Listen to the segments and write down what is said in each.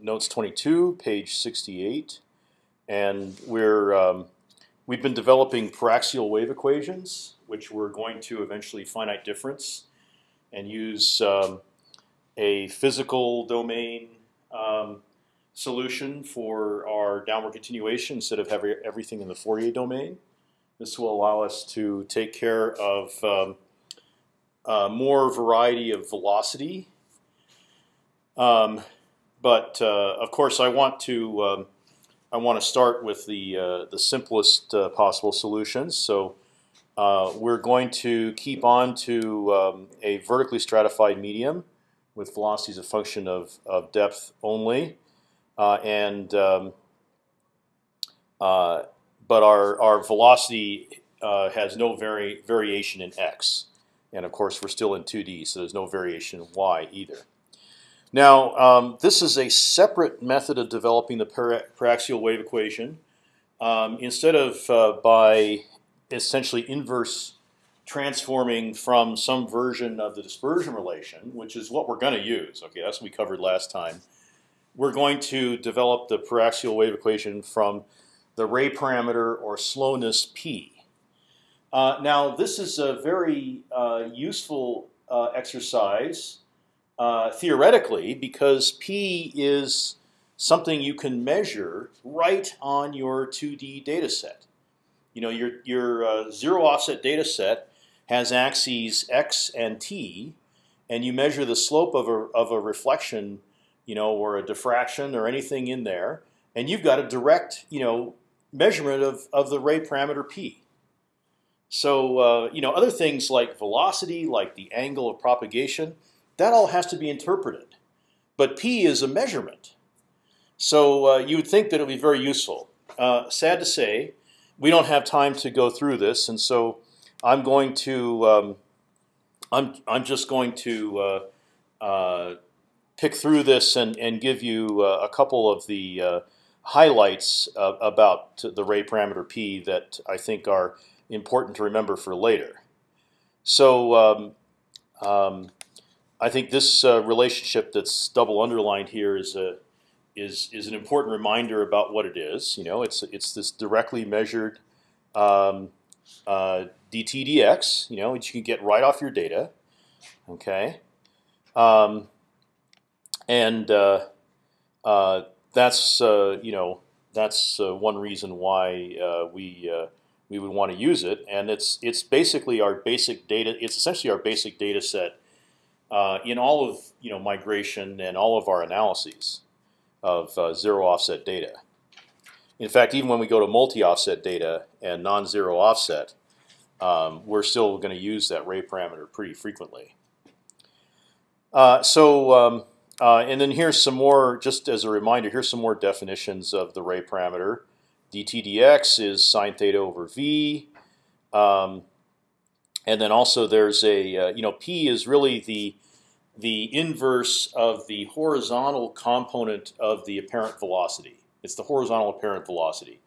Notes 22, page 68, and we're um, we've been developing paraxial wave equations, which we're going to eventually finite difference, and use um, a physical domain um, solution for our downward continuation instead of having everything in the Fourier domain. This will allow us to take care of um, uh, more variety of velocity. Um, but uh, of course, I want to um, I want to start with the uh, the simplest uh, possible solutions. So we're going to keep on to um, a vertically stratified medium with velocities a function of, of depth only, and um, but our our velocity uh, has no vari variation in x, and of course we're still in 2D, so there's no variation in y either. Now um, this is a separate method of developing the paraxial wave equation. Um, instead of uh, by essentially inverse transforming from some version of the dispersion relation, which is what we're going to use. Okay, that's what we covered last time. We're going to develop the paraxial wave equation from the ray parameter or slowness p. Uh, now, this is a very uh, useful uh, exercise uh, theoretically because p is something you can measure right on your 2D data set. You know, your your uh, zero offset data set has axes x and t, and you measure the slope of a of a reflection, you know, or a diffraction or anything in there, and you've got a direct, you know, measurement of of the ray parameter p. So uh, you know, other things like velocity, like the angle of propagation, that all has to be interpreted. But p is a measurement, so uh, you would think that it would be very useful. Uh, sad to say, we don't have time to go through this, and so I'm going to um, I'm I'm just going to uh, uh, pick through this and and give you uh, a couple of the uh, highlights about the ray parameter p that I think are important to remember for later. So um, um, I think this uh, relationship that's double underlined here is a is is an important reminder about what it is. You know, it's it's this directly measured um, uh, you know, which you can get right off your data. Okay, um, and uh, uh, that's uh, you know that's uh, one reason why we we would want to use it, and it's it's basically our basic data. It's essentially our basic data set in all of you know migration and all of our analyses of zero offset data. In fact, even when we go to multi-offset data and non-zero offset, um, we're still going to use that ray parameter pretty frequently. Uh, so, um, uh, and then here's some more, just as a reminder, here's some more definitions of the ray parameter. dt dx is sine theta over v. Um, and then also there's a, uh, you know, p is really the the inverse of the horizontal component of the apparent velocity. It's the horizontal apparent velocity.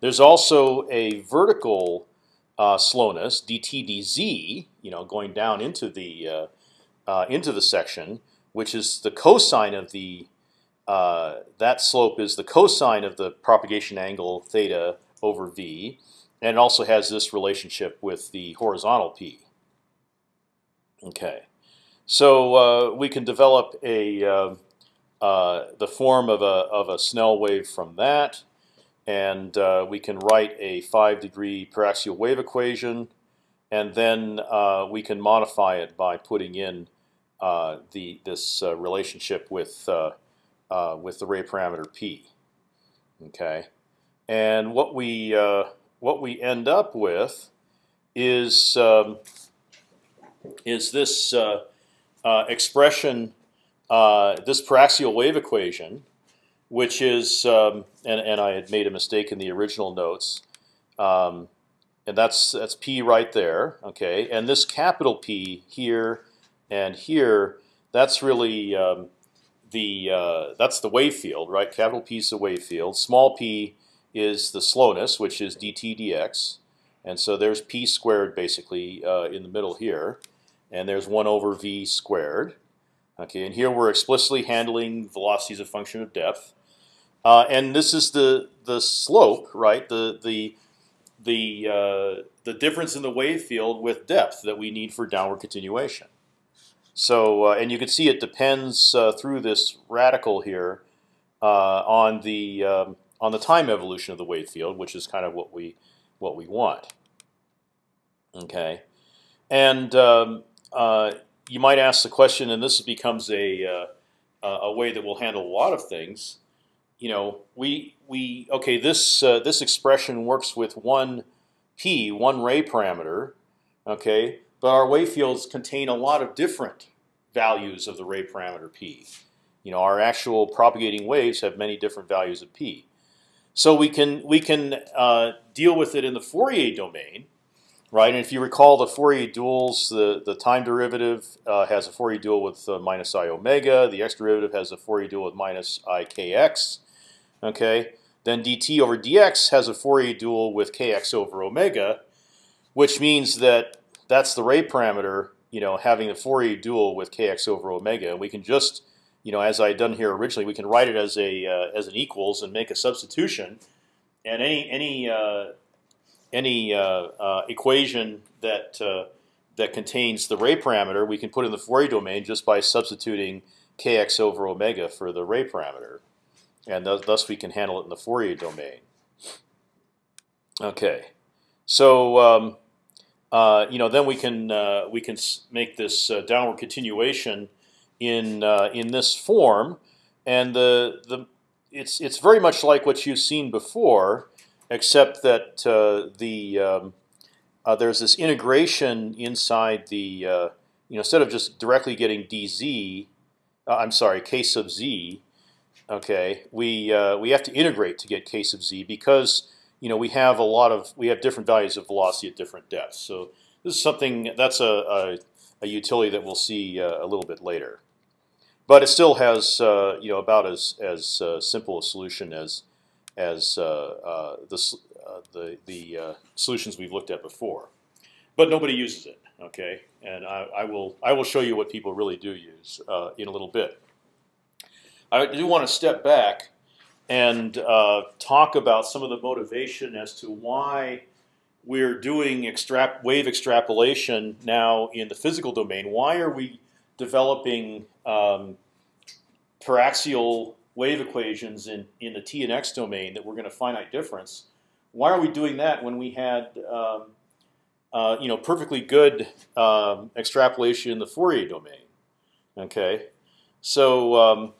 There's also a vertical uh, slowness, dt dz, you know, going down into the uh, uh, into the section, which is the cosine of the uh, that slope is the cosine of the propagation angle theta over v, and it also has this relationship with the horizontal p. Okay, so uh, we can develop a uh, the form of a of a Snell wave from that and uh, we can write a five degree paraxial wave equation, and then uh, we can modify it by putting in uh, the this uh, relationship with uh, uh, with the ray parameter p. Okay, and what we what we end up with is um, is this expression, this paraxial wave equation which is um, and and I had made a mistake in the original notes, um, and that's that's p right there. Okay, and this capital P here and here, that's really um, the uh, that's the wave field, right? Capital P is the wave field. Small p is the slowness, which is dt dx, and so there's p squared basically uh, in the middle here, and there's one over v squared. Okay, and here we're explicitly handling velocities as a function of depth, uh, and this is the the slope, right? The the the uh, the difference in the wave field with depth that we need for downward continuation. So, uh, and you can see it depends uh, through this radical here uh, on the um, on the time evolution of the wave field, which is kind of what we what we want. Okay, and um, uh, you might ask the question, and this becomes a uh, a way that will handle a lot of things. You know, we we okay. This uh, this expression works with one p, one ray parameter. Okay, but our wave fields contain a lot of different values of the ray parameter p. You know, our actual propagating waves have many different values of p. So we can we can uh, deal with it in the Fourier domain, right? And if you recall the Fourier duals, the the time derivative uh, has a Fourier dual with uh, minus i omega. The x derivative has a Fourier dual with minus i kx. Okay. Then dt over dx has a Fourier dual with kx over omega, which means that that's the ray parameter, you know, having the Fourier dual with kx over omega. And we can just you know, as I had done here originally, we can write it as a uh, as an equals and make a substitution, and any any uh, any uh, uh equation that uh, that contains the ray parameter, we can put in the Fourier domain just by substituting kx over omega for the ray parameter, and th thus we can handle it in the Fourier domain. Okay, so. Um, uh, you know, then we can we can make this downward continuation in uh, in this form, and the the it's it's very much like what you've seen before, except that uh, the um, uh, there's this integration inside the uh, you know instead of just directly getting dz, uh, I'm sorry, k sub z. Okay, we uh, we have to integrate to get k sub z because you know we have a lot of we have different values of velocity at different depths. So this is something that's a, a, a utility that we'll see a little bit later but it still has uh, you know about as as uh, simple a solution as as uh, uh the uh, the the uh, solutions we've looked at before. But nobody uses it. Okay, and I, I will I will show you what people really do use in a little bit. I do want to step back and talk about some of the motivation as to why we're doing wave extrapolation now in the physical domain. Why are we developing um, paraxial wave equations in, in the t and x domain that were going to finite difference. Why are we doing that when we had um, uh, you know perfectly good um, extrapolation in the Fourier domain? Okay, so um,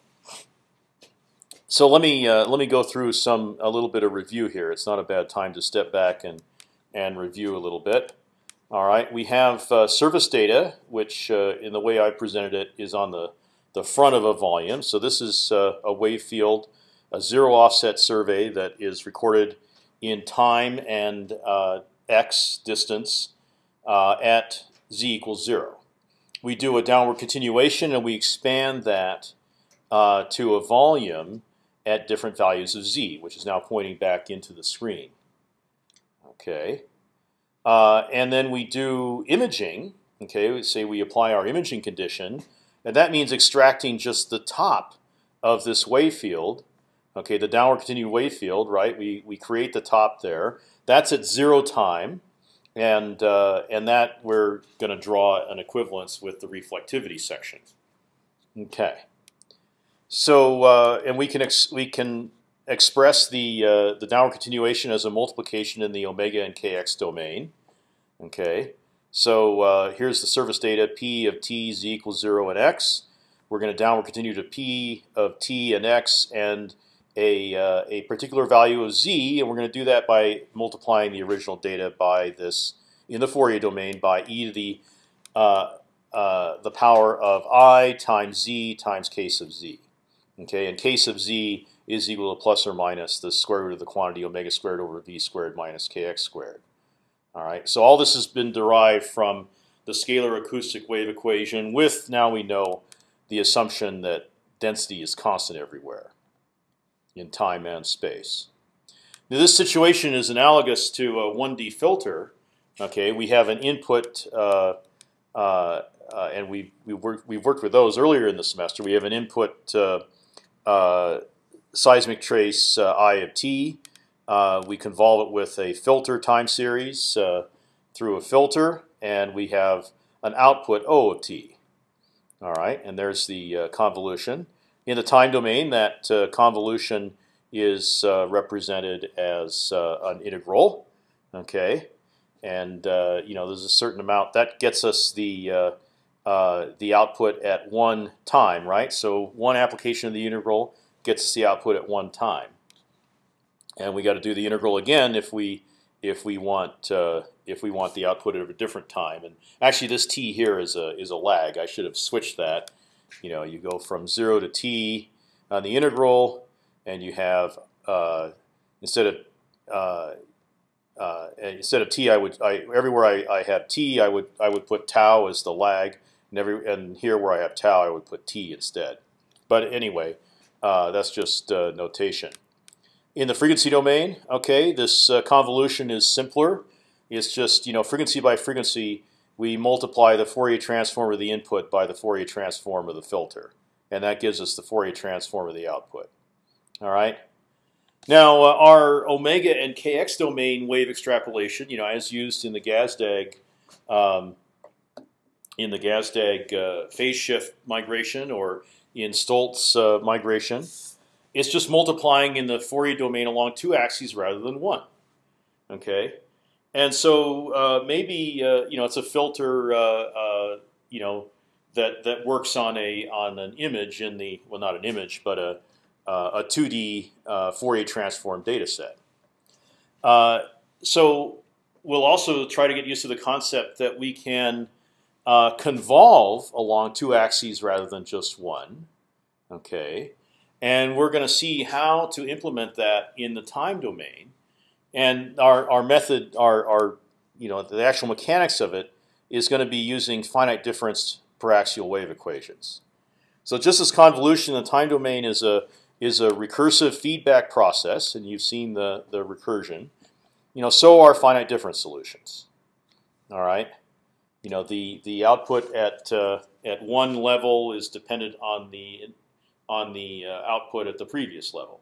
so let me uh, let me go through some a little bit of review here. It's not a bad time to step back and and review a little bit. All right, we have uh, surface data, which uh, in the way I presented it is on the the front of a volume. So this is uh, a wave field, a zero offset survey that is recorded in time and uh, x distance uh, at z equals zero. We do a downward continuation and we expand that to a volume at different values of z, which is now pointing back into the screen. Okay, uh, and then we do imaging. Okay, we say we apply our imaging condition and that means extracting just the top of this wave field. Okay, the downward continued wave field, right? We we create the top there. That's at zero time, and uh, and that we're going to draw an equivalence with the reflectivity section. Okay. So uh, and we can we can express the uh, the downward continuation as a multiplication in the omega and kx domain. Okay. So uh, here's the surface data: p of t z equals zero and x. We're going to downward continue to p of t and x and a uh, a particular value of z, and we're going to do that by multiplying the original data by this in the Fourier domain by e to the uh, uh, the power of i times z times k sub z. Okay, and k sub z is equal to plus or minus the square root of the quantity omega squared over v squared minus kx squared. All right, so all this has been derived from the scalar acoustic wave equation with now we know the assumption that density is constant everywhere in time and space. Now, this situation is analogous to a 1D filter. Okay, we have an input uh, uh, uh, and we we worked we've worked with those earlier in the semester. We have an input seismic trace I of t. we convolve it with a filter time series through a filter, and we have an output O of t. All right, and there's the convolution. In the time domain, that convolution is represented as an integral. Okay, and uh, you know there's a certain amount that gets us the uh, uh, the output at one time, right? So one application of the integral gets us the output at one time, and we got to do the integral again if we if we want uh, if we want the output at a different time. And actually, this t here is a is a lag. I should have switched that. You know, you go from zero to t on the integral, and you have uh, instead of uh, uh, instead of t, I would I, everywhere I, I have t, I would I would put tau as the lag, and every and here where I have tau, I would put t instead. But anyway, uh, that's just uh, notation. In the frequency domain, okay, this uh, convolution is simpler. It's just you know frequency by frequency. We multiply the Fourier transform of the input by the Fourier transform of the filter, and that gives us the Fourier transform of the output. All right. Now, uh, our omega and kx domain wave extrapolation, you know, as used in the Gazdag, um, in the Gazdag uh, phase shift migration or in Stolt uh, migration, it's just multiplying in the Fourier domain along two axes rather than one. Okay, and so uh, maybe uh, you know it's a filter, uh, you know, that that works on a on an image in the well, not an image, but a uh, a 2D uh, Fourier transform data set. Uh, so we'll also try to get used to the concept that we can convolve along two axes rather than just one. Okay, and we're going to see how to implement that in the time domain. And our, our method, our, our you know the actual mechanics of it is going to be using finite difference paraxial wave equations. So just as convolution in the time domain is a is a recursive feedback process, and you've seen the the recursion. You know, so are finite difference solutions. All right, you know the the output at uh, at one level is dependent on the on the uh, output at the previous level,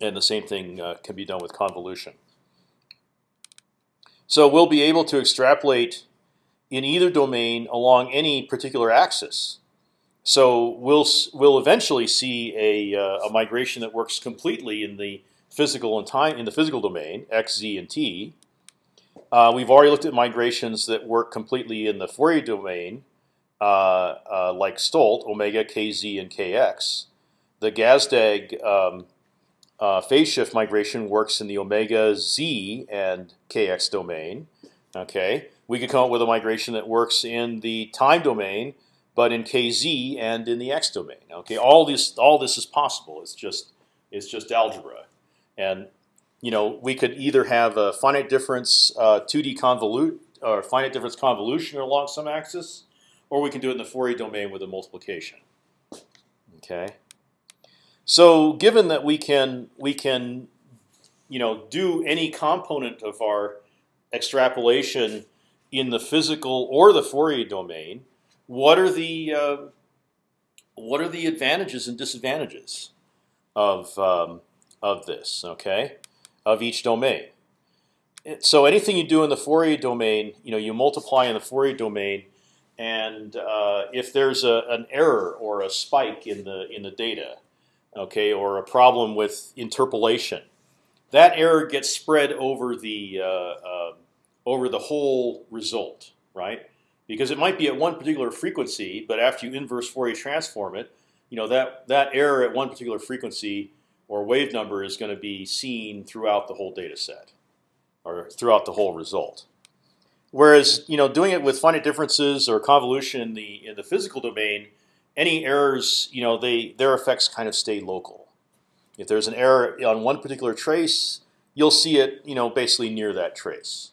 and the same thing uh, can be done with convolution. So we'll be able to extrapolate in either domain along any particular axis. So we'll we'll eventually see a, uh, a migration that works completely in the physical and time in the physical domain x, z, and t. Uh, we've already looked at migrations that work completely in the Fourier domain, like Stolt, omega, kz, and kx. The Gazdag um, uh, phase shift migration works in the omega, z, and kx domain. Okay, we could come up with a migration that works in the time domain but in kz and in the x domain. Okay, all this all this is possible. It's just it's just algebra, and you know we could either have a finite difference uh, 2D convolute or finite difference convolution along some axis, or we can do it in the Fourier domain with a multiplication. Okay, so given that we can we can you know do any component of our extrapolation in the physical or the Fourier domain what are the uh, what are the advantages and disadvantages of um, of this? Okay, of each domain. So anything you do in the Fourier domain, you know, you multiply in the Fourier domain, and uh, if there's a, an error or a spike in the in the data, okay, or a problem with interpolation, that error gets spread over the uh, uh over the whole result, right? because it might be at one particular frequency, but after you inverse Fourier transform it, you know that that error at one particular frequency or wave number is going to be seen throughout the whole data set or throughout the whole result. Whereas you know doing it with finite differences or convolution in the in the physical domain, any errors you know they their effects kind of stay local. If there's an error on one particular trace, you'll see it you know basically near that trace.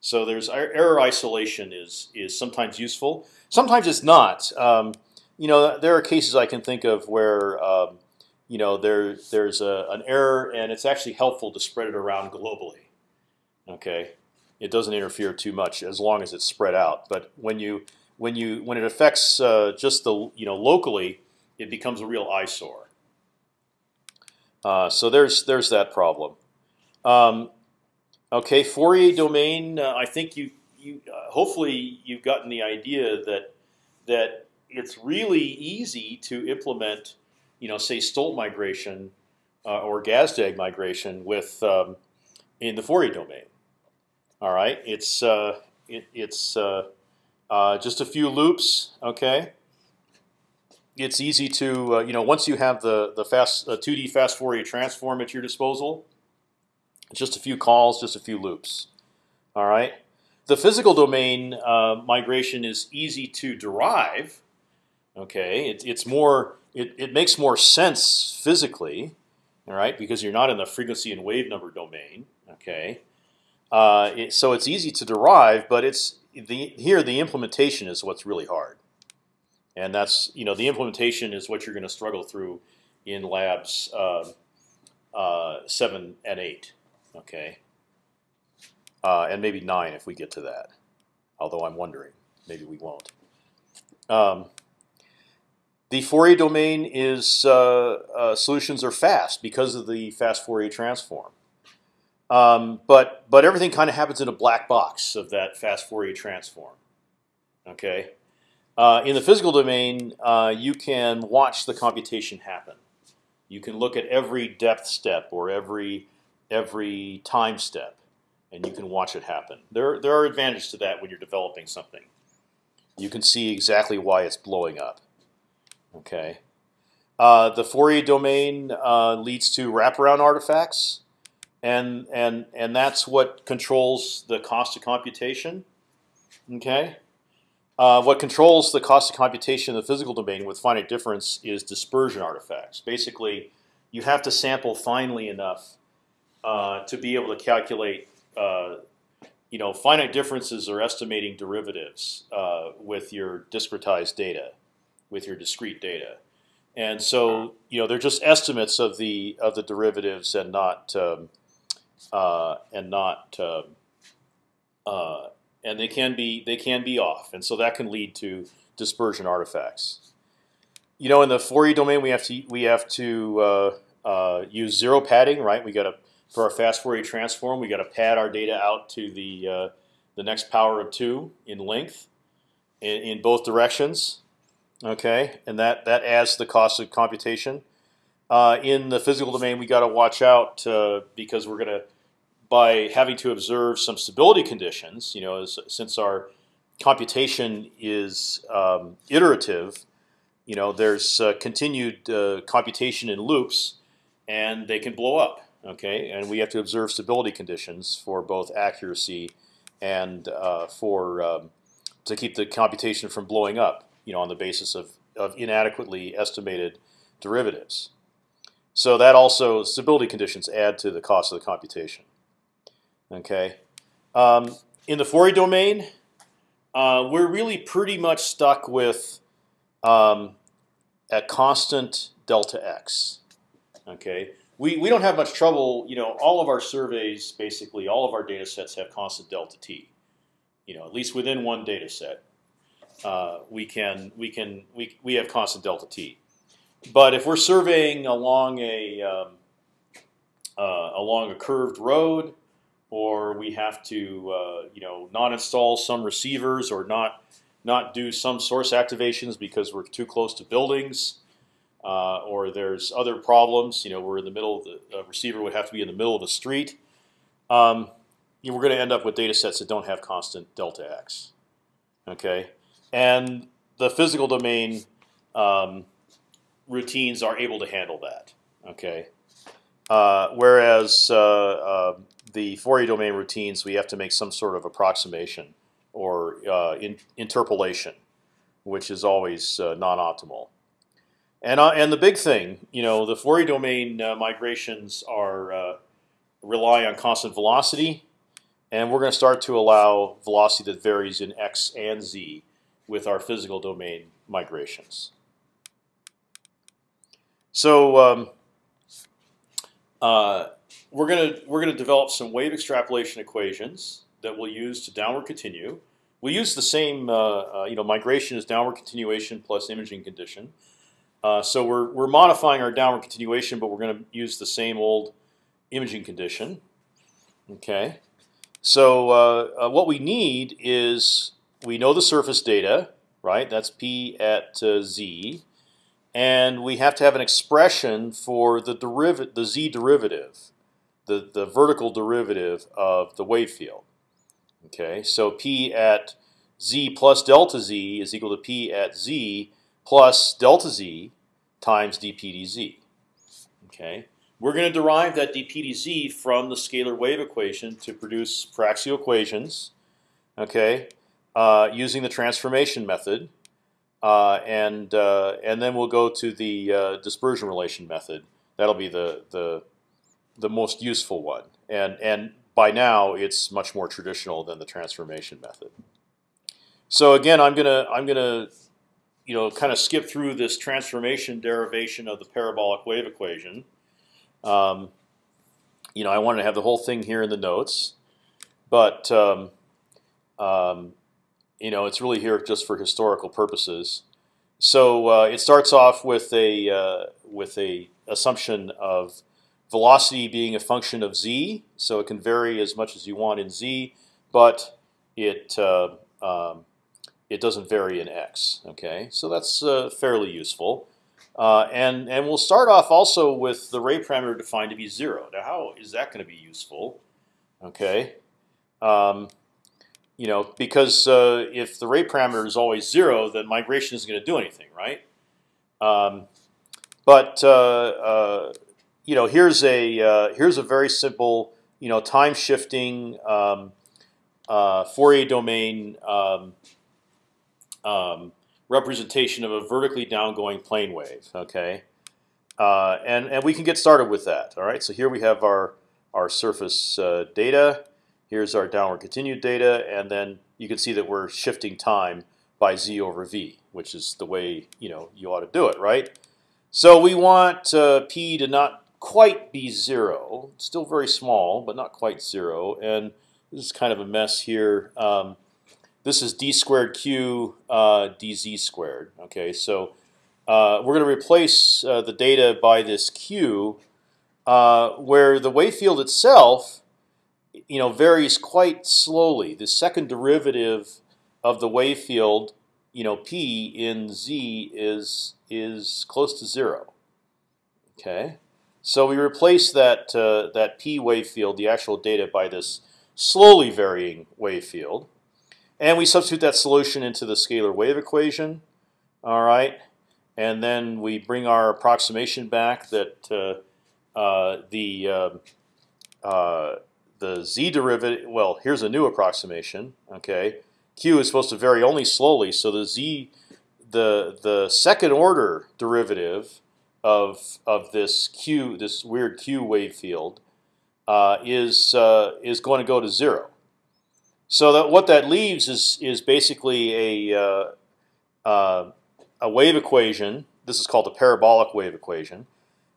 So there's error isolation is is sometimes useful. Sometimes it's not. Um, you know, there are cases I can think of where um, you know there there's a, an error and it's actually helpful to spread it around globally. Okay, it doesn't interfere too much as long as it's spread out. But when you when you when it affects uh, just the you know locally, it becomes a real eyesore. Uh, so there's there's that problem. Um, okay, Fourier domain. Uh, I think you you uh, hopefully you've gotten the idea that that it's really easy to implement, you know, say Stolt migration uh, or Gazdag migration with um, in the Fourier domain. All right, it's uh, it, it's uh, uh, just a few loops. Okay, it's easy to uh, you know once you have the the fast 2D fast Fourier transform at your disposal, just a few calls, just a few loops. All right. The physical domain uh, migration is easy to derive. Okay, it, it's more it, it makes more sense physically, all right, because you're not in the frequency and wave number domain. Okay, uh, it, so it's easy to derive, but it's the here the implementation is what's really hard, and that's you know the implementation is what you're going to struggle through in labs uh, uh, seven and eight. Okay uh, and maybe nine if we get to that. Although I'm wondering, maybe we won't. Um, the Fourier domain is uh, solutions are fast because of the fast Fourier transform. Um, but but everything kind of happens in a black box of that fast Fourier transform. Okay. Uh, in the physical domain, uh, you can watch the computation happen. You can look at every depth step or every every time step and you can watch it happen. There, there are advantages to that when you're developing something. You can see exactly why it's blowing up. Okay. Uh, the Fourier domain uh, leads to wraparound artifacts, and and and that's what controls the cost of computation. Okay. Uh, what controls the cost of computation in the physical domain with finite difference is dispersion artifacts. Basically, you have to sample finely enough uh, to be able to calculate uh, you know, finite differences are estimating derivatives uh, with your discretized data, with your discrete data, and so you know they're just estimates of the of the derivatives and not um, uh, and not um, uh, and they can be they can be off, and so that can lead to dispersion artifacts. You know, in the Fourier domain, we have to we have to uh, uh, use zero padding, right? We got to for our fast Fourier transform, we got to pad our data out to the uh, the next power of two in length in, in, both directions. Okay, and that that adds the cost of computation. Uh, in the physical domain, we got to watch out uh, because we're going to by having to observe some stability conditions. You know, as, since our computation is um, iterative, you know, there's uh, continued uh, computation in loops, and they can blow up. Okay, and we have to observe stability conditions for both accuracy and uh, for um, to keep the computation from blowing up. You know, on the basis of of inadequately estimated derivatives. So that also stability conditions add to the cost of the computation. Okay, um, in the Fourier domain, uh, we're really pretty much stuck with um, a constant delta x. Okay, we, we don't have much trouble. You know, all of our surveys, basically, all of our data sets have constant delta t. You know, at least within one data set, uh, we can we can we we have constant delta t. But if we're surveying along a um, uh, along a curved road, or we have to uh, you know not install some receivers or not not do some source activations because we're too close to buildings, uh, or there's other problems. You know, we're in the middle of the receiver would have to be in the middle of the street. Um, you know, we're going to end up with data sets that don't have constant delta x. Okay, and the physical domain um, routines are able to handle that. Okay, uh, whereas uh, uh, the Fourier domain routines, we have to make some sort of approximation or uh, in, interpolation, which is always uh, non-optimal. And and the big thing, you know, the Fourier domain migrations are rely on constant velocity, and we're going to start to allow velocity that varies in x and z with our physical domain migrations. So um, uh, we're gonna we're gonna develop some wave extrapolation equations. that we'll use to downward continue. We use the same, uh, uh, you know, migration is downward continuation plus imaging condition. Uh, so we're we're modifying our downward continuation, but we're going to use the same old imaging condition. Okay. So uh, uh, what we need is we know the surface data, right? That's p at z, and we have to have an expression for the derivative, the z derivative, the the vertical derivative of the wave field. Okay, so p at z plus delta z is equal to p at z plus delta z times dp dz. Okay, we're going to derive that dp dz from the scalar wave equation to produce Paraxial equations. Okay, uh, using the transformation method, and uh, and then we'll go to the uh, dispersion relation method. That'll be the the the most useful one, and and by now it's much more traditional than the transformation method. So again, I'm gonna I'm gonna you know kind of skip through this transformation derivation of the parabolic wave equation. Um, you know, I wanted to have the whole thing here in the notes, but um, um, you know, it's really here just for historical purposes. So uh, it starts off with a uh, with a assumption of velocity being a function of z, so it can vary as much as you want in z, but it uh, um, it doesn't vary in x. Okay, so that's uh, fairly useful. Uh, and and we'll start off also with the ray parameter defined to be zero. Now, how is that going to be useful? Okay, um, you know, because uh, if the ray parameter is always zero, then migration isn't going to do anything, right? Um, but uh, uh, you know, here's a uh, here's a very simple, you know, time shifting um, uh, Fourier domain um, um, representation of a vertically downgoing plane wave. Okay, uh, and and we can get started with that. All right. So here we have our our surface data. Here's our downward continued data, and then you can see that we're shifting time by z over v, which is the way you know you ought to do it, right? So we want uh, p to not quite be zero, still very small, but not quite zero, and this is kind of a mess here. Um, this is d squared q uh, dz squared. Okay, so uh, we're going to replace uh, the data by this q, uh, where the wave field itself, you know, varies quite slowly. The second derivative of the wave field, you know, p in z is is close to zero. Okay, so we replace that uh, that p wave field, the actual data, by this slowly varying wave field. And we substitute that solution into the scalar wave equation. All right, and then we bring our approximation back that uh, uh, the um, uh, the z derivative. Well, here's a new approximation. Okay, q is supposed to vary only slowly, so the z the the second order derivative of of this q this weird q wave field uh, is uh, is going to go to zero. So that what that leaves is is basically a uh, uh, a wave equation. This is called the parabolic wave equation.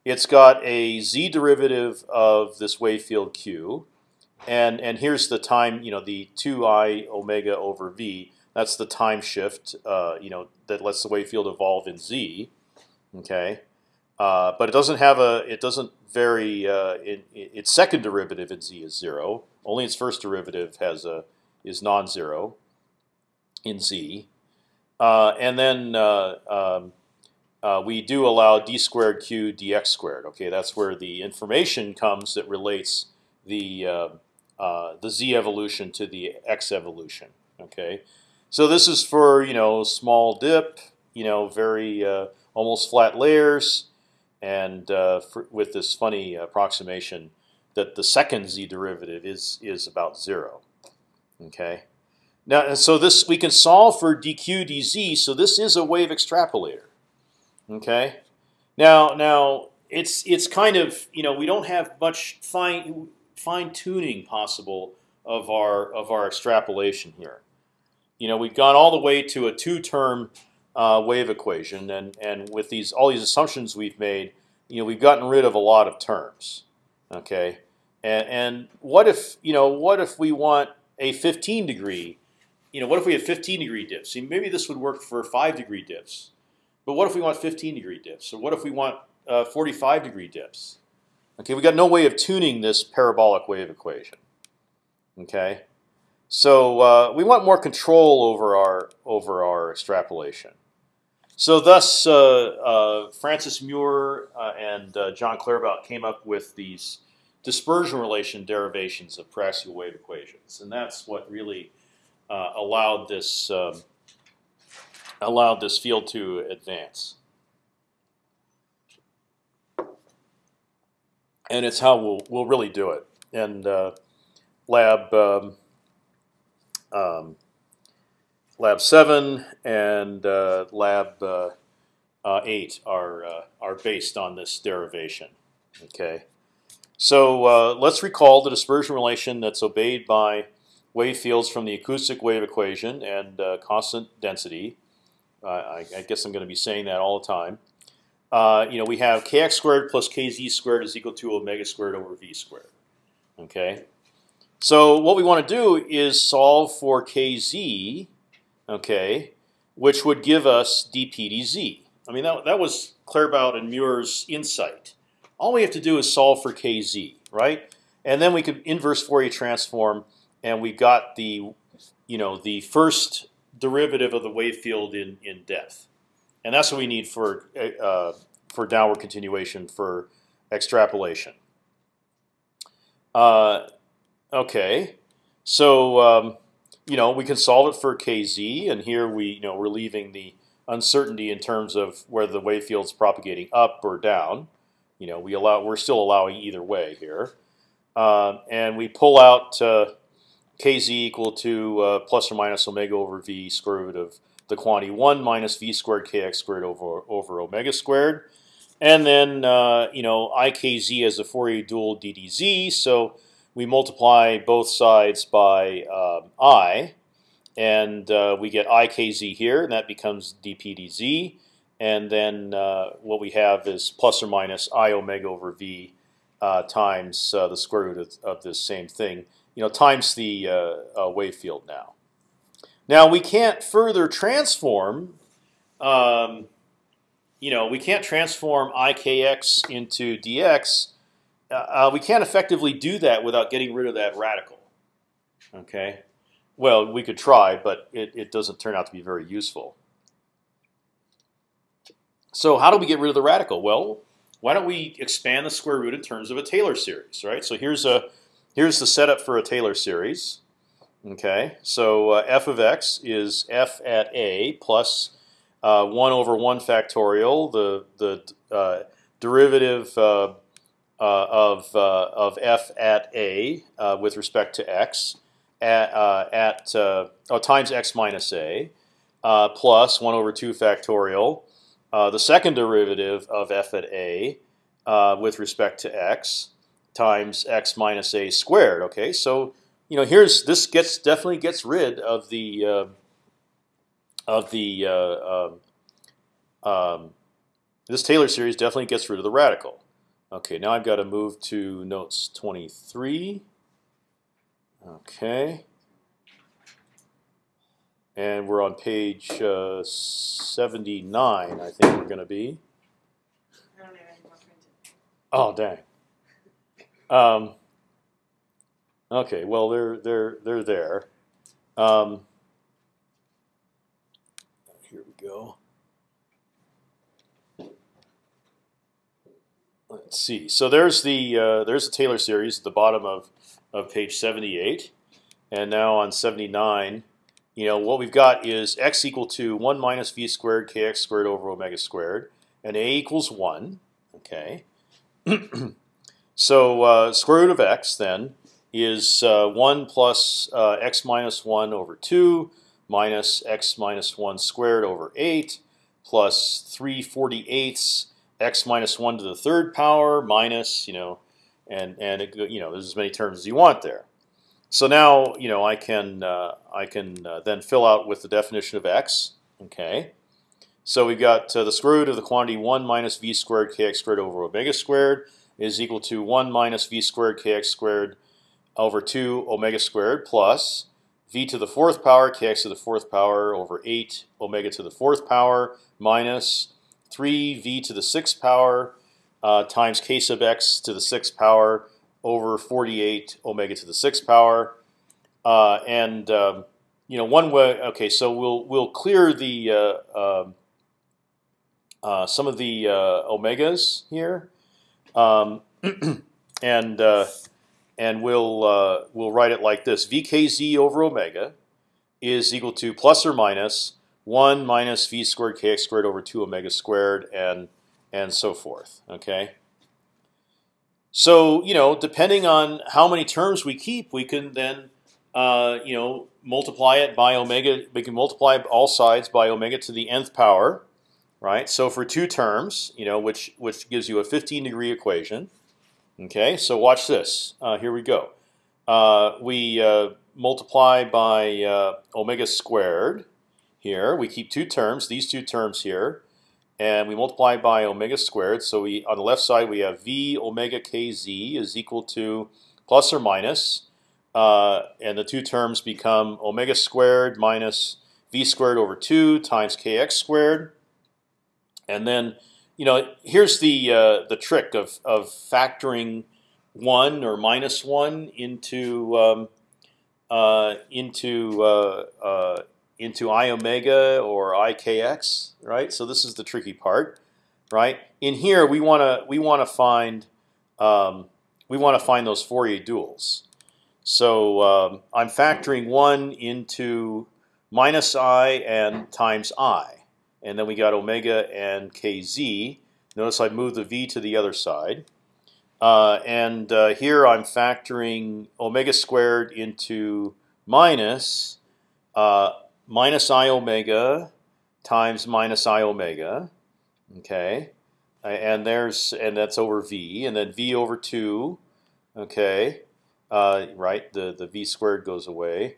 It's got a z derivative of this wave field q, and and here's the time. You know the two i omega over v. That's the time shift. Uh, you know that lets the wave field evolve in z. Okay, uh, but it doesn't have a. It doesn't vary. Uh, in, its second derivative in z is zero. Only its first derivative has a is non-zero in Z, uh, and then uh, um, uh, we do allow d squared q dx squared. Okay, that's where the information comes that relates the uh, uh, the z evolution to the x evolution. Okay, so this is for you know small dip, you know very uh, almost flat layers, and for, with this funny approximation that the second z derivative is is about zero. Okay. Now, and so this we can solve for dq dz. So this is a wave extrapolator. Okay. Now, now it's it's kind of you know we don't have much fine fine tuning possible of our of our extrapolation here. You know we've gone all the way to a two term uh, wave equation, and and with these all these assumptions we've made, you know we've gotten rid of a lot of terms. Okay. And, and what if you know what if we want a 15 degree, you know, what if we had 15 degree dips? See, maybe this would work for five degree dips, but what if we want 15 degree dips? Or what if we want uh, 45 degree dips? Okay, we got no way of tuning this parabolic wave equation. Okay, so uh, we want more control over our over our extrapolation. So thus, uh, uh, Francis Muir uh, and uh, John Claerbout came up with these dispersion relation derivations of Paraxial wave equations, and that's what really uh, allowed this um, allowed this field to advance. And it's how we'll we'll really do it. And uh, lab um, um, lab seven and uh, lab uh, uh, eight are uh, are based on this derivation. Okay. So uh, let's recall the dispersion relation that's obeyed by wave fields from the acoustic wave equation and constant density. I, I, guess I'm going to be saying that all the time. Uh, you know, we have kx squared plus kz squared is equal to omega squared over v squared. Okay. So what we want to do is solve for kz, okay, which would give us dp dz. I mean, that, that was Claerbout and Muir's insight. All we have to do is solve for kz, right? And then we could inverse Fourier transform, and we got the, you know, the first derivative of the wave field in in depth, and that's what we need for uh, for downward continuation for extrapolation. Uh, okay, so um, you know we can solve it for kz, and here we you know we're leaving the uncertainty in terms of whether the wave field's propagating up or down. You know, we allow we're still allowing either way here, uh, and we pull out uh, kz equal to uh, plus or minus omega over v square root of the quantity one minus v squared kx squared over over omega squared, and then uh, you know ikz as a Fourier dual ddz. So we multiply both sides by um, i, and uh, we get ikz here, and that becomes dp dz and then uh, what we have is plus or minus i omega over v uh, times uh, the square root of, of, this same thing, you know, times the uh, wave field now. Now we can't further transform. Um, you know, we can't transform ikx into dx. Uh, we can't effectively do that without getting rid of that radical. Okay. Well, we could try, but it, it doesn't turn out to be very useful. So how do we get rid of the radical? Well, why don't we expand the square root in terms of a Taylor series, right? So here's a here's the setup for a Taylor series. Okay, so uh, f of x is f at a plus uh, one over one factorial, the the uh, derivative uh, uh, of uh, of f at a with respect to x at at oh, times x minus a plus one over two factorial the second derivative of f at a with respect to x times x minus a squared. Okay, so you know here's this gets definitely gets rid of the uh, of the uh, um, um, this Taylor series definitely gets rid of the radical. Okay, now I've got to move to notes 23. Okay and we're on page uh, 79. I think we're going to be. Oh dang. Um, okay, well they're they're they're there. Um, here we go. Let's see. So there's the uh, there's the Taylor series at the bottom of of page 78, and now on 79 you know what we've got is x equal to one minus v squared kx squared over omega squared, and a equals one. Okay. so uh, square root of x then is uh, one plus uh, x minus one over two minus x minus one squared over eight plus three forty eighths x minus one to the third power minus you know and and it, you know there's as many terms as you want there. So now you know I can uh, I can uh, then fill out with the definition of x. Okay. So we've got uh, the square root of the quantity one minus v squared kx squared over omega squared is equal to one minus v squared kx squared over two omega squared plus v to the fourth power kx to the fourth power over 8 omega to the fourth power minus 3 v to the sixth power uh, times k sub x to the sixth power over 48 omega to the sixth power. Uh, and um, you know one way. Okay, so we'll we'll clear the uh, um, uh, some of the uh, omegas here, um, and uh, and we'll uh, we'll write it like this: vkz over omega is equal to plus or minus one minus v squared kx squared over two omega squared, and and so forth. Okay. So you know, depending on how many terms we keep, we can then uh, you know multiply it by omega. We can multiply all sides by omega to the nth power, right? So for two terms, you know, which which gives you a 15 degree equation. Okay, so watch this. Uh, here we go. Uh, we uh, multiply by uh, omega squared. Here we keep two terms. These two terms here and we multiply by omega squared. So we on the left side we have v omega kz is equal to plus or minus, uh, and the two terms become omega squared minus v squared over two times kx squared. And then, you know, here's the uh, the trick of of factoring one or minus one into um, uh, into uh, uh, into i omega or ikx, right? So this is the tricky part, right? In here, we want to we want to find um, we want to find those Fourier duals. So um, I'm factoring one into minus i and times i, and then we got omega and kz. Notice I moved the v to the other side. Uh, and uh, here I'm factoring omega squared into minus uh, minus i omega times minus i omega. Okay, and there's and that's over v, and then v over two. Okay, uh, right. The the v squared goes away,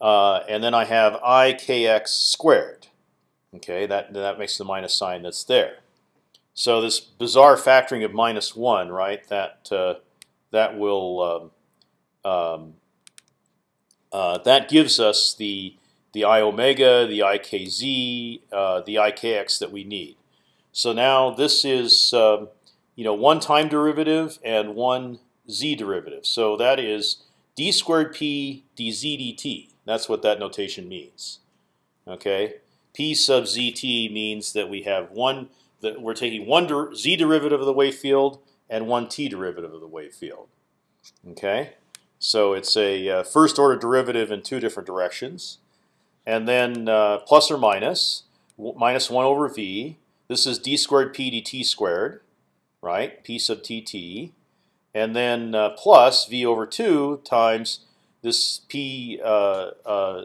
uh, and then I have i kx squared. Okay, that that makes the minus sign that's there. So this bizarre factoring of minus one, right? That uh, that will um, um, uh, that gives us the the i omega, the ikz, uh, the ikx that we need. So now this is um, you know one time derivative and one z derivative. So that is d squared p dz dt. That's what that notation means. Okay, p sub zt means that we have one that we're taking one der z derivative of the wave field and one t derivative of the wave field. Okay, so it's a uh, first order derivative in two different directions and then uh, plus or minus minus one over v. This is d squared p dt squared, right? P sub tt, and then uh, plus v over two times this p uh, uh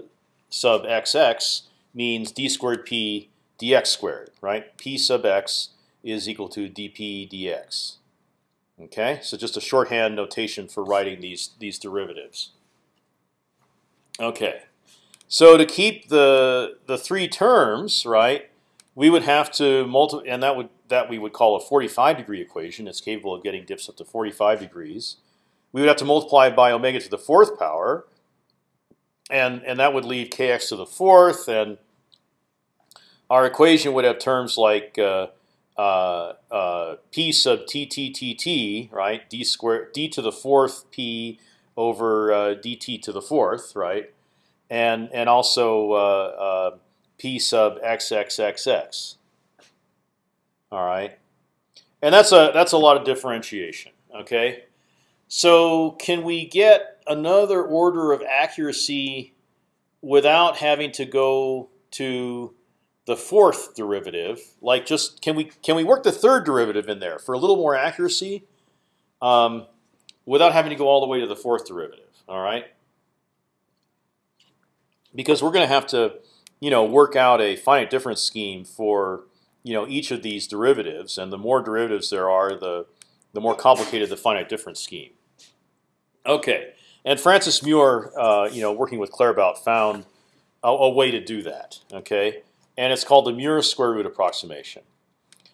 sub xx means d squared p dx squared, right? P sub x is equal to dp dx. Okay, so just a shorthand notation for writing these these derivatives. Okay. So to keep the the three terms right, we would have to multiply, and that would that we would call a 45 degree equation. It's capable of getting dips up to 45 degrees. We would have to multiply by omega to the fourth power, and and that would leave kx to the fourth, and our equation would have terms like uh, uh, uh, p sub t t t t, right? d square d to the fourth p over uh, dt to the fourth, right? and and also uh, uh, p sub xxxx. All right, and that's a that's a lot of differentiation. Okay, so can we get another order of accuracy without having to go to the fourth derivative? Like, just can we can we work the third derivative in there for a little more accuracy, um, without having to go all the way to the fourth derivative? All right because we're going to have to, you know, work out a finite difference scheme for you know each of these derivatives, and the more derivatives there are, the the more complicated the finite difference scheme. Okay, and Francis Muir, uh, you know, working with Claerbout, found a, a, way to do that. Okay, and it's called the Muir square root approximation.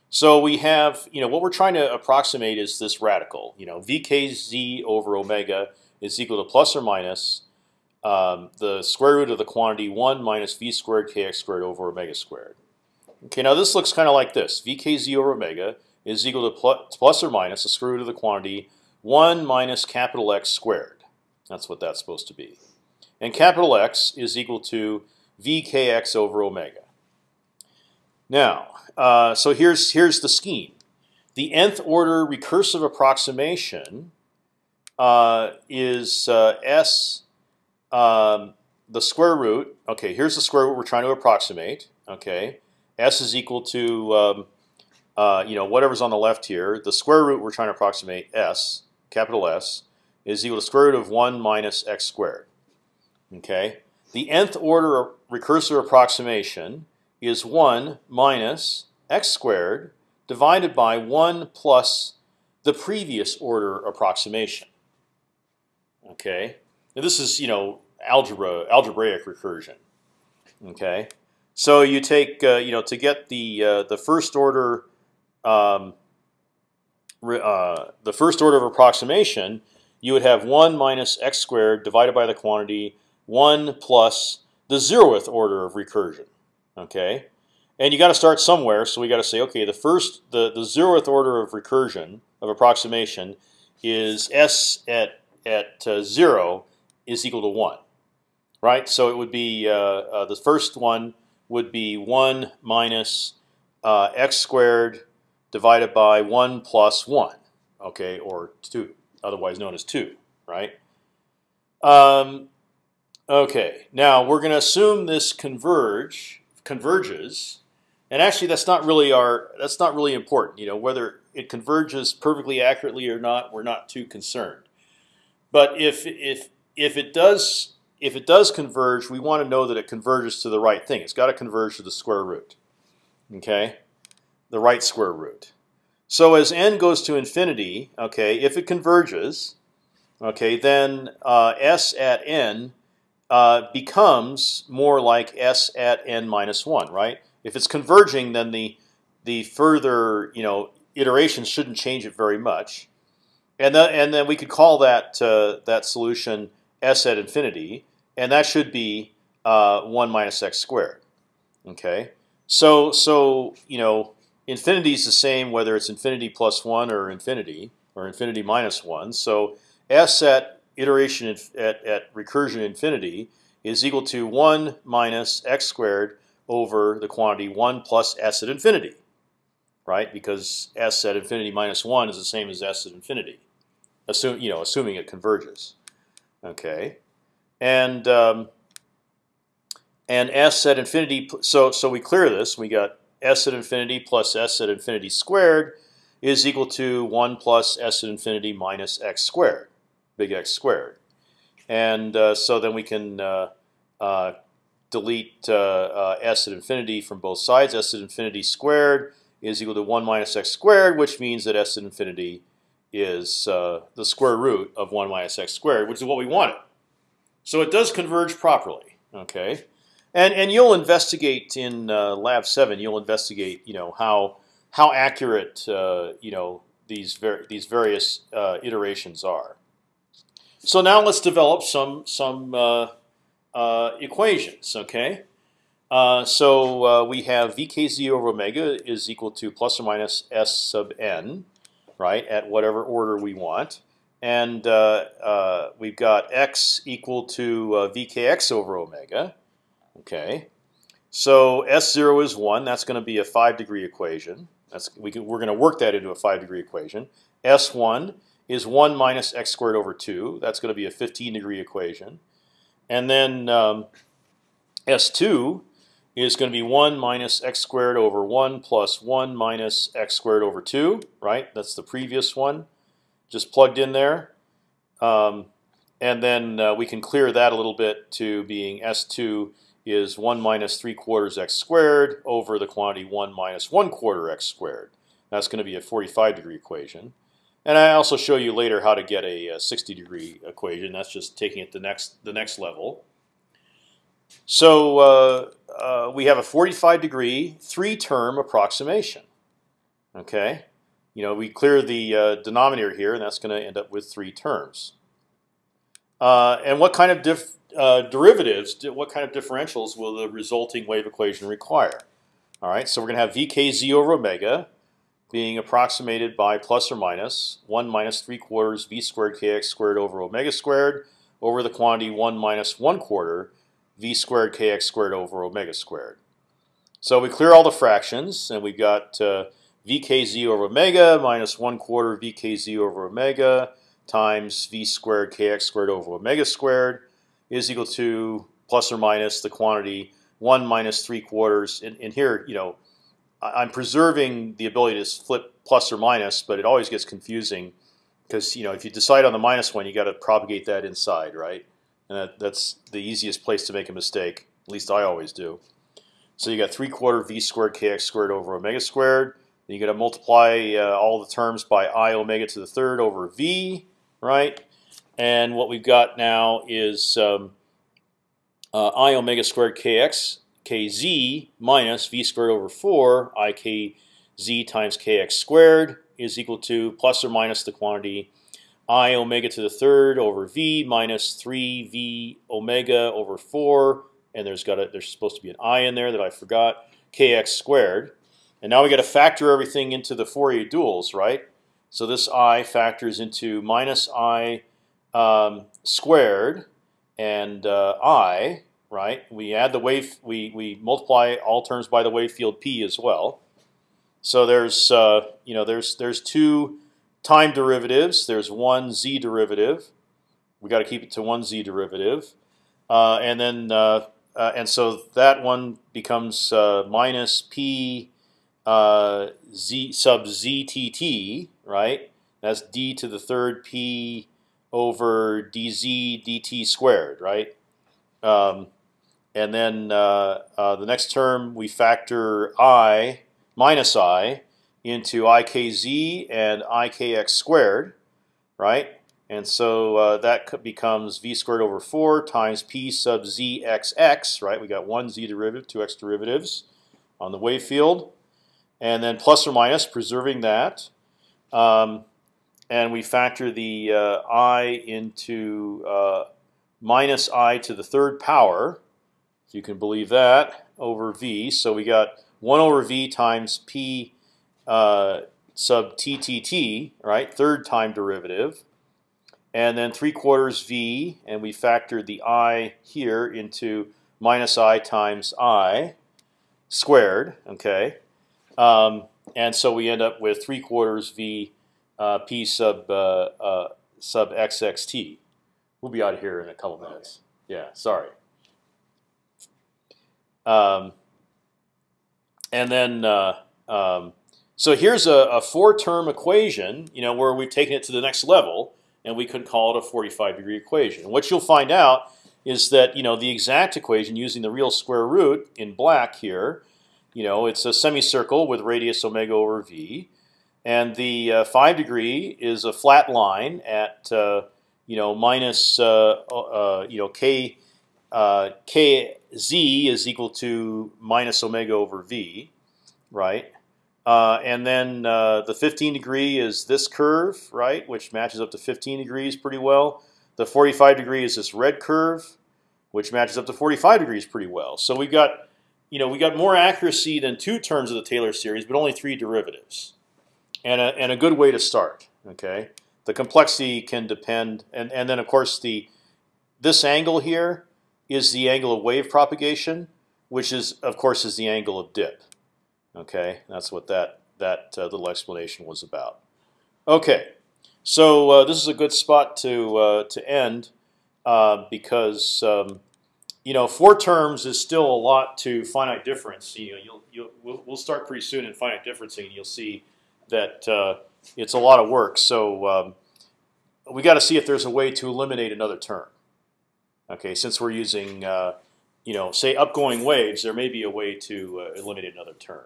So we have, you know, what we're trying to approximate is this radical. You know, vkz over omega is equal to plus or minus um, the square root of the quantity one minus v squared kx squared over omega squared. Okay, now this looks kind of like this: vkz over omega is equal to plus, plus or minus the square root of the quantity one minus capital X squared. That's what that's supposed to be. And capital X is equal to vkx over omega. Now, uh, so here's here's the scheme. The nth order recursive approximation uh, is uh, s um, the square root. Okay, here's the square root we're trying to approximate. Okay, s is equal to um, uh, you know whatever's on the left here. The square root we're trying to approximate s capital S is equal to square root of one minus x squared. Okay, the nth order recursive approximation is one minus x squared divided by 1 plus the previous order approximation. Okay, now this is you know algebra algebraic recursion. Okay, so you take uh, you know to get the uh, the first order um, uh, the first order of approximation, you would have one minus x squared divided by the quantity one plus the zeroth order of recursion. Okay, and you got to start somewhere, so we got to say, okay, the first, the the zeroth order of recursion of approximation is s at at uh, zero is equal to one, right? So it would be uh, uh, the first one would be one minus uh, x squared divided by one plus one, okay, or two, otherwise known as two, right? Um, okay, now we're going to assume this converge converges and actually, that's not really our that's not really important. You know, whether it converges perfectly accurately or not, we're not too concerned. But if if if it does if it does converge, we want to know that it converges to the right thing. It's got to converge to the square root. Okay, the right square root. So as n goes to infinity, okay, if it converges, okay, then uh, s at n uh, becomes more like s at n minus one, right? If it's converging, then the the further you know iterations shouldn't change it very much, and then and then we could call that uh, that solution s at infinity, and that should be uh, one minus x squared. Okay, so so you know infinity is the same whether it's infinity plus one or infinity or infinity minus one. So s at iteration at, at recursion infinity is equal to one minus x squared over the quantity 1 plus s at infinity, right? Because s at infinity minus 1 is the same as s at infinity, assume, you know, assuming it converges. Okay, and um, and s at infinity. So so we clear this. We got s at infinity plus s at infinity squared is equal to 1 plus s at infinity minus x squared, big X squared. And uh, so then we can uh, uh, delete uh, uh, s at infinity from both sides. s at infinity squared is equal to 1 minus x squared, which means that s at infinity is uh, the square root of 1 minus x squared, which is what we wanted. So it does converge properly. Okay, and and you'll investigate in uh, lab seven. You'll investigate, you know, how how accurate uh, you know these ver these various uh, iterations are. So now let's develop some some uh, equations. Okay, uh, so uh, we have vkz over omega is equal to plus or minus s sub n, right? At whatever order we want, and uh, uh, we've got x equal to uh, vkx over omega. Okay, so s zero is one. That's going to be a five degree equation. That's we can, we're going to work that into a five degree equation. S one is one minus x squared over two. That's going to be a 15 degree equation. And then um, S2 is going to be 1 minus x squared over 1 plus 1 minus x squared over 2, right? That's the previous one, just plugged in there. Um, and then uh, we can clear that a little bit to being S2 is 1 minus 3 quarters x squared over the quantity 1 minus 1 quarter x squared. That's going to be a 45 degree equation. And I also show you later how to get a, a 60 degree equation. That's just taking it the next the next level. So uh, uh, we have a 45 degree three term approximation. Okay, you know we clear the uh, denominator here, and that's going to end up with three terms. Uh, and what kind of uh, derivatives, what kind of differentials will the resulting wave equation require? All right, so we're going to have vkz over omega being approximated by plus or minus 1 minus 3 quarters v squared kx squared over omega squared over the quantity 1 minus 1 quarter v squared kx squared over omega squared. So we clear all the fractions, and we've got uh, vkz over omega minus 1 quarter vkz over omega times v squared kx squared over omega squared is equal to plus or minus the quantity 1 minus 3 quarters. And, and here, you know, I'm preserving the ability to flip plus or minus, but it always gets confusing because you know if you decide on the minus one, you got to propagate that inside, right? And that, that's the easiest place to make a mistake. At least I always do. So you got three quarter v squared kx squared over omega squared. Then you got to multiply uh, all the terms by i omega to the third over v, right? And what we've got now is um, uh, i omega squared kx kz minus v squared over 4 i k z times kx squared is equal to plus or minus the quantity i omega to the third over v minus 3 v omega over 4, and there's got a, there's supposed to be an i in there that I forgot, kx squared. And now we got to factor everything into the Fourier duals, right? So this i factors into minus i um, squared and uh, i right? We add the wave, we we multiply all terms by the wave field p as well. So there's uh, you know there's there's two time derivatives. There's one z derivative. We got to keep it to one z derivative, uh, and then uh, uh and so that one becomes uh, minus p uh, z sub ztt, right? That's d to the third p over dz dt squared, right? Um, and then uh, uh, the next term we factor i minus i into ikz and ikx squared, right? And so uh, that becomes v squared over 4 times p sub zxx, right? We got one z derivative, two x derivatives on the wave field, and then plus or minus, preserving that. Um, and we factor the uh, i into uh, minus i to the third power, if you can believe that, over v. So we got 1 over v times p uh, sub ttt, right? Third time derivative. And then 3 quarters v, and we factored the i here into minus i times i squared, okay? Um, and so we end up with 3 quarters v uh, p sub uh, uh, sub xxt. We'll be out of here in a couple minutes. Yeah, sorry. Um, and then, uh, um, so here's a, a four-term equation, you know, where we've taken it to the next level, and we could call it a 45 degree equation. And what you'll find out is that you know the exact equation using the real square root in black here, you know, it's a semicircle with radius omega over v, and the uh, five degree is a flat line at uh, you know minus uh, uh you know k uh, kz is equal to minus omega over v, right? Uh, and then uh, the 15 degree is this curve, right, which matches up to 15 degrees pretty well. The 45 degree is this red curve, which matches up to 45 degrees pretty well. So we got, you know, we got more accuracy than two terms of the Taylor series, but only three derivatives, and a, and a good way to start. Okay, the complexity can depend, and and then of course the this angle here is the angle of wave propagation, which is, of course, is the angle of dip. Okay, that's what that that uh, little explanation was about. Okay, so uh, this is a good spot to uh, to end uh, because um, you know four terms is still a lot to finite difference. You know, you'll, you'll we'll, we'll start pretty soon in finite differencing, and you'll see that uh, it's a lot of work. So um, we got to see if there's a way to eliminate another term. Okay, since we're using, uh, you know, say upgoing waves, there may be a way to uh, eliminate another term,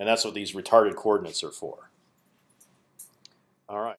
and that's what these retarded coordinates are for. All right.